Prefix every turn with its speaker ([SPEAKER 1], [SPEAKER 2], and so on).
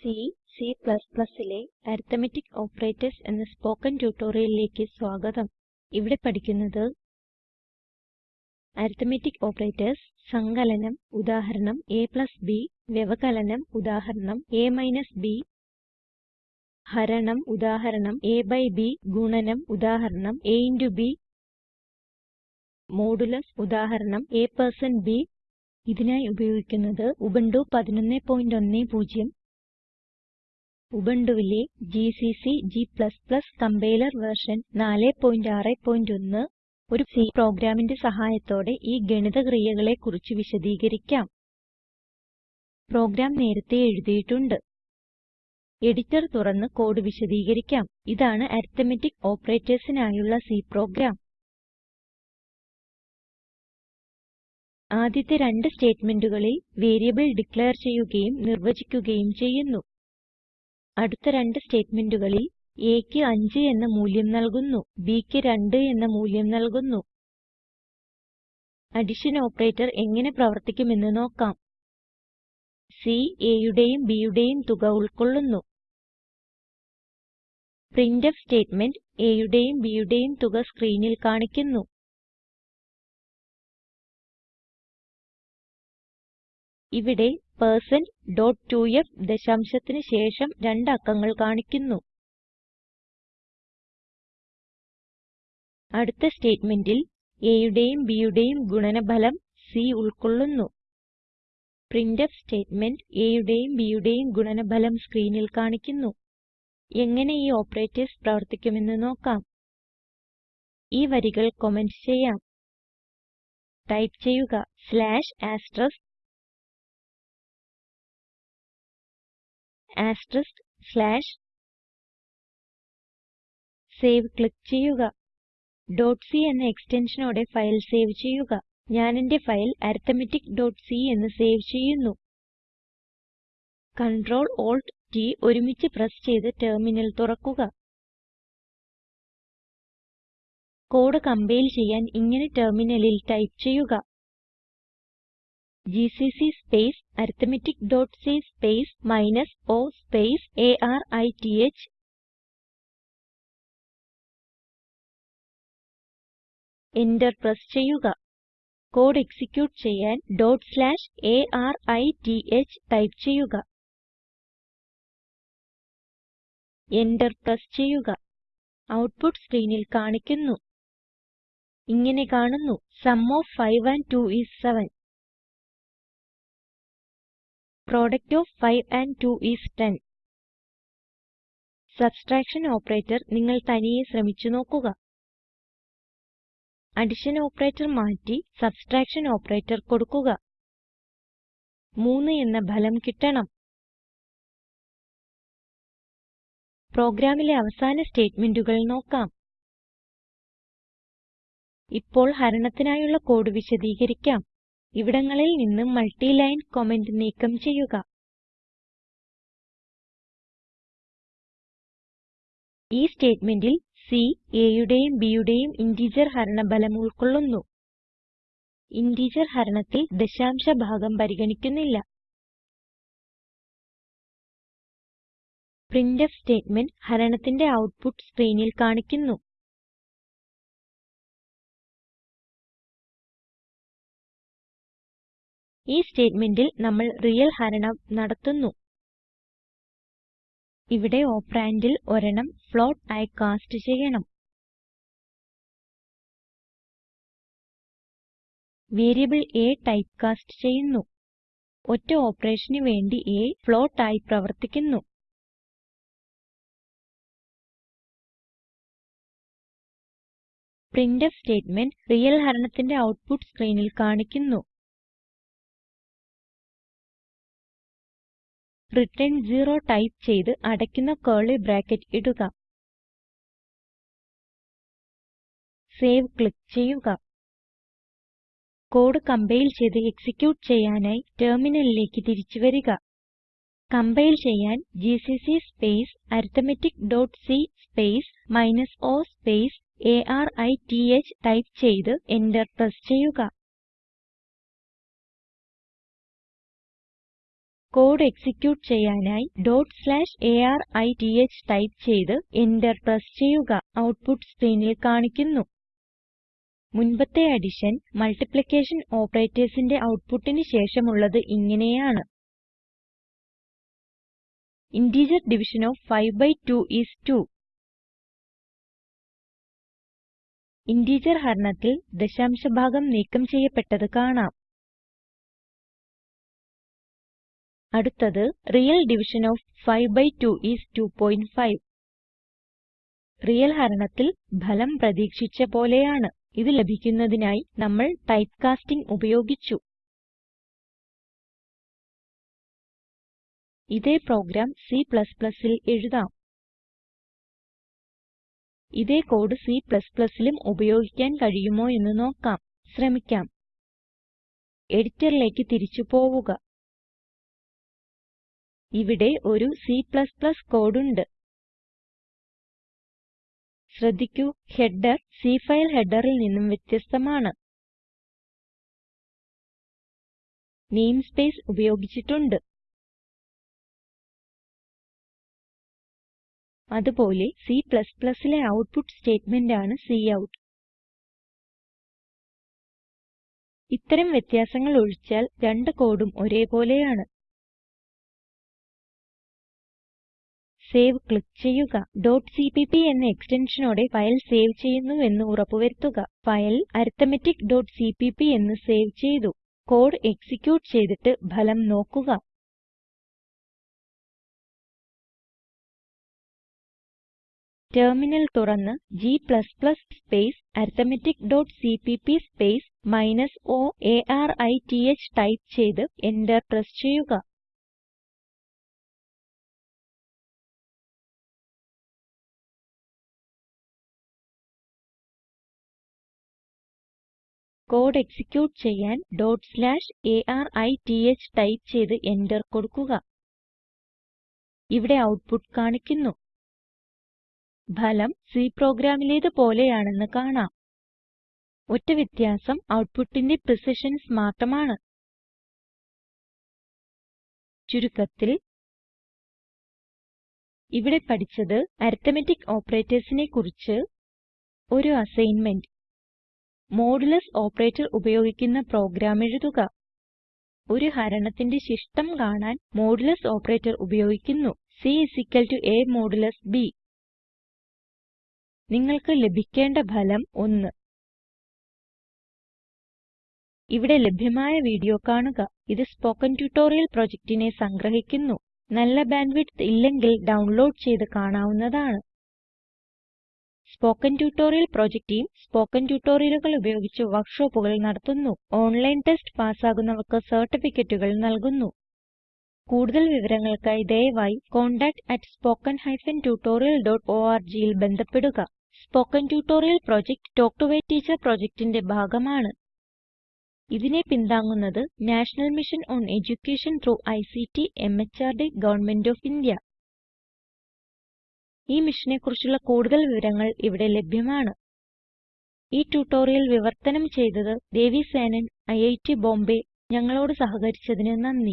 [SPEAKER 1] C C ലെ arithmetic operators എന്ന spoken ട്യൂട്ടോറിയലിലേക്ക് സ്വാഗതം ഇവിടെ പഠിക്കുന്നത് അരിത്തമെറ്റിക് ഓപ്പറേറ്റർസ് സങ്കലനം ഉദാഹരണം എ പ്ലസ് ബി വ്യവകലനം ഉദാഹരണം എ മൈനസ് ബി ഹരണം ഉദാഹരണം എ ബൈ ബി ഗുണനം ഉദാഹരണം എ ഇൻറ്റു ബി മോഡുലസ് ഉദാഹരണം എ പെർസെന്റ് ബി ഇതിനായി ഉപയോഗിക്കുന്നത് ഉബുണ്ടു 1110 ഉബുണ്ടുവിലെ ജിസിസി g കമ്പൈലർ വെർഷൻ 4.6.1 ഒരു C പ്രോഗ്രാമിന്റെ സഹായത്തോടെ ഈ ഗണിത ക്രിയകളെ കുറിച്ച് വിശദീകരിക്കാം പ്രോഗ്രാം നേരത്തെ എഴുതിയിട്ടുണ്ട് എഡിറ്റർ തുറന്ന് കോഡ് വിശദീകരിക്കാം ഇതാണ് അരിത്മെറ്റിക് ഓപ്പറേറ്റേഴ്സിനായുള്ള C പ്രോഗ്രാം ആദ്യത്തെ രണ്ട് സ്റ്റേറ്റ്മെന്റുകളിൽ വേരിയബിൾ ഡിക്ലയർ ചെയ്യുകയും നിർവചിക്കുകയും ചെയ്യുന്നു അടുത്ത രണ്ട് സ്റ്റേറ്റ്മെന്റുകളിൽ aക്ക് 5 എന്ന മൂല്യം നൽകുന്നു bക്ക് 2 എന്ന മൂല്യം നൽകുന്നു അഡിഷൻ ഓപ്പറേറ്റർ എങ്ങനെ പ്രവർത്തിക്കുമെന്ന് നോക്കാം സി b യുടെയും തുക ഉൾക്കൊള്ളുന്നു പ്രിന്റ്ഫ് സ്റ്റേറ്റ്മെന്റ് b യുടെയും തുക സ്ക്രീനിൽ കാണിക്കുന്നു ഇവിടെ percent.2f ദശാംശത്തിന് ശേഷം രണ്ട് അക്കങ്ങൾ കാണിക്കുന്നു അടുത്ത സ്റ്റേറ്റ്മെന്റിൽ a യുടെയും b യുടെയും ഗുണനഫലം c ഉൾക്കൊള്ളുന്നു printf സ്റ്റേറ്റ്മെന്റ് a യുടെയും b യുടെയും ഗുണനഫലം സ്ക്രീനിൽ കാണിക്കുന്നു എങ്ങനെ ഈ ഓപ്പറേറ്റർസ് പ്രവർത്തിക്കുമെന്ന് നോക്കാം ഈ വരികൾ കമന്റ് ചെയ്യാം ടൈപ്പ് ചെയ്യുക slash asterisk asterisk slash save click ചെയ്യുക .c എന്ന എക്സ്റ്റൻഷനോടെ ഫയൽ സേവ് ചെയ്യുക ഞാൻ എന്റെ ഫയൽ arithmetic.c എന്ന് സേവ് ചെയ്യുന്നു Ctrl Alt T ഒരുമിച്ച് പ്രസ് ചെയ്ത് ടെർമിനൽ തുറക്കുക കോഡ് കംപൈൽ ചെയ്യാൻ ഇങ്ങനെ ടെർമിനലിൽ ടൈപ്പ് ചെയ്യുക GCC space arithmetic dot C space minus o space arith enter press ചെയ്യുക കോഡ് എക്സിക്യൂട്ട് ചെയ്യാൻ arith ടൈപ്പ് ചെയ്യുക എന്റർ പ്രസ് ചെയ്യുക ഔട്ട്പുട്ട് സ്ക്രീനിൽ കാണിക്കുന്നു ഇങ്ങനെ കാണുന്നു sum of 5 and 2 is 7 Product of 5 and 2 is 10. Subtraction operator നിങ്ങൾ തനിയെ ശ്രമിച്ചു നോക്കുക. Addition operator മാറ്റി subtraction operator കൊടുക്കുക. 3 എന്ന ഫലം കിട്ടണം. പ്രോഗ്രാമിലെ അവസാന സ്റ്റേറ്റ്മെന്റുകൾ നോക്കാം. ഇപ്പോൾ ഹരണത്തിനായുള്ള കോഡ് വിശദീകരിക്കാം ഇവിടങ്ങളിൽ നിന്ന് മൾട്ടി ലൈൻ കമന്റ് നീക്കം ചെയ്യുക ഈ സ്റ്റേറ്റ്മെന്റിൽ സി b യുടെയും ഇന്റിജർ ഫലം ഉൾക്കൊള്ളുന്നു ഇന്റിജർ ഹരണത്തിൽ ദശാംശ ഭാഗം പരിഗണിക്കുന്നില്ല പ്രിന്റ്ഫ് സ്റ്റേറ്റ്മെന്റ് ഹരണത്തിന്റെ ഔട്ട്പുട്ട് സ്ക്രീനിൽ കാണിക്കുന്നു ഈ സ്റ്റേറ്റ്മെന്റിൽ നമ്മൾ റിയൽ ഹരണം നടത്തുന്നു ഇവിടെ ഓപ്പറാൻഡിൽ ഒരെണ്ണം ഫ്ലോട്ട് ആയി കാസ്റ്റ് ചെയ്യണം വേരിയബിൾ a ടൈപ്പ് കാസ്റ്റ് ചെയ്യുന്നു ഒറ്റ ഓപ്പറേഷന് വേണ്ടി a ഫ്ലോട്ട് ആയി പ്രവർത്തിക്കുന്നു പ്രിന്റ്ഫ് സ്റ്റേറ്റ്മെന്റ് റിയൽ ഹരണത്തിന്റെ ഔട്ട്പുട്ട് സ്ക്രീനിൽ കാണിക്കുന്നു റിട്ടേൺ 0 ടൈപ്പ് ചെയ്ത് അടയ്ക്കുന്ന curly ബ്രാക്കറ്റ് ഇടുക സേവ് ക്ലിക്ക് ചെയ്യുക കോഡ് കംപൈൽ ചെയ്ത് എക്സിക്യൂട്ട് ചെയ്യാനായി ടെർമിനലിലേക്ക് തിരിച്ചു വരിക കംപൈൽ ചെയ്യാൻ GCC space arithmetic dot C space minus o space arith type ചെയ്ത് എന്റർ പ്രസ് ചെയ്യുക കോഡ് എക്സിക്യൂട്ട് ചെയ്യാനായി arith ടൈപ്പ് ചെയ്ത് എന്റർ പ്രസ് ചെയ്യുക ഔട്ട്പുട്ട് സ്ക്രീനിൽ കാണിക്കുന്നു മുൻപത്തെ അഡിഷൻ മൾട്ടിപ്ലിക്കേഷൻ operatorsന്റെ ഔട്ട്പുട്ടിന് ശേഷമുള്ളത് ഇങ്ങനെയാണ് integer division of 5 B 2 is 2 integer ഹരണത്തിൽ ദശാംശ ഭാഗം നീക്കം ചെയ്യപ്പെട്ടത് കാണാം അടുത്തത് real division of 5 by 2 is 2.5. Real ഹരണത്തിൽ ഫലം പ്രതീക്ഷിച്ച പോലെയാണ്. ഇത് ലഭിക്കുന്നതിനായി നമ്മൾ ടൈപ്പ് കാസ്റ്റിംഗ് ഉപയോഗിച്ചു. ഇതേ പ്രോഗ്രാം C++ൽ എഴുതാം. ഇതേ കോഡ് C++ലും ഉപയോഗിക്കാൻ കഴിയുമോ എന്ന് നോക്കാം. ശ്രമിക്കാം. എഡിറ്ററിലേക്ക് തിരിച്ചു പോവുക ഇവിടെ ഒരു C++ കോഡ് ഉണ്ട് ശ്രദ്ധിക്കൂ ഹെഡർ C ഫയൽ ഹെഡറിൽ നിന്നും വ്യത്യസ്തമാണ് നെയിംസ്പേസ് ഉപയോഗിച്ചിട്ടുണ്ട് അതുപോലെ Cലെ ഔട്ട്പുട്ട് സ്റ്റേറ്റ്മെന്റ് ആണ് കൌട്ട് ഇത്തരം വ്യത്യാസങ്ങൾ ഒഴിച്ചാൽ രണ്ട് കോഡും ഒരേ പോലെയാണ് സേവ് ക്ലിക്ക് ചെയ്യുക .cpp എന്ന എക്സ്റ്റൻഷനോടെ ഫയൽ സേവ് ചെയ്യുന്നു ചെയ്യുന്നുവെന്ന് ഉറപ്പുവരുത്തുക ഫയൽ arithmetic.cpp എന്ന് സേവ് ചെയ്തു കോഡ് എക്സിക്യൂട്ട് ചെയ്തിട്ട് ഫലം നോക്കുക ടെർമിനൽ തുറന്ന് g space arithmetic.cpp space minus o arith type ചെയ്ത് എന്റർ പ്രസ് ചെയ്യുക കോഡ് എക്സിക്യൂട്ട് ചെയ്യാൻ arith ടൈപ്പ് ചെയ്ത് എന്റർ കൊടുക്കുക ഇവിടെ ഔട്ട്പുട്ട് കാണിക്കുന്നു ഫലം C പ്രോഗ്രാമിലേത് പോലെയാണെന്ന് കാണാം ഒറ്റ വ്യത്യാസം ഔട്ട്പുട്ടിന്റെ പ്രിസിഷൻസ് മാത്രമാണ് ചുരുക്കത്തിൽ ഇവിടെ പഠിച്ചത് അരിത്മെറ്റിക് operatorsനെ കുറിച്ച് ഒരു അസൈൻമെന്റ് മോഡുലസ് ഓപ്പറേറ്റർ ഉപയോഗിക്കുന്ന പ്രോഗ്രാം എഴുതുക ഒരു ഹരണത്തിന്റെ ശിഷ്ടം കാണാൻ മോഡുലസ് ഓപ്പറേറ്റർ ഉപയോഗിക്കുന്നു c a മോഡുലസ് b നിങ്ങൾക്ക് ലഭിക്കേണ്ട ഫലം 1 ഇവിടെ ലഭ്യമായ വീഡിയോ കാണുക ഇത് സ്പോക്കൻ ട്യൂട്ടോറിയൽ പ്രൊജക്റ്റിനെ സംഗ്രഹിക്കുന്നു നല്ല ബാൻഡ്വിഡ്ത്ത് ഇല്ലെങ്കിൽ ഡൗൺലോഡ് ചെയ്ത് കാണാവുന്നതാണ് spoken tutorial project team spoken ട്യൂട്ടോറിയലുകൾ ഉപയോഗിച്ച് വർക്ക്ഷോപ്പുകൾ നടത്തുന്നു. ഓൺലൈൻ ടെസ്റ്റ് പാസ്സാകുന്നവർക്ക് സർട്ടിഫിക്കറ്റുകൾ നൽകുന്നു. കൂടുതൽ വിവരങ്ങൾക്കായി ദയവായി contact@spoken-tutorial.org ൽ ബന്ധപ്പെടുക. Spoken tutorial project talk to a teacher പ്രൊജക്റ്റിന്റെ ഭാഗമാണ്. ഇതിനെ പിന്താങ്ങുന്നത് national mission on education through ICT MHRD government of India ഈ മിഷനെ കുറിച്ചുള്ള കൂടുതൽ വിവരങ്ങൾ ഇവിടെ ലഭ്യമാണ് ഈ ട്യൂട്ടോറിയൽ വിവർത്തനം ചെയ്തത് ദേവി സേനൻ ഐറ്റ് ബോംബെ ഞങ്ങളോട് സഹകരിച്ചതിന് നന്ദി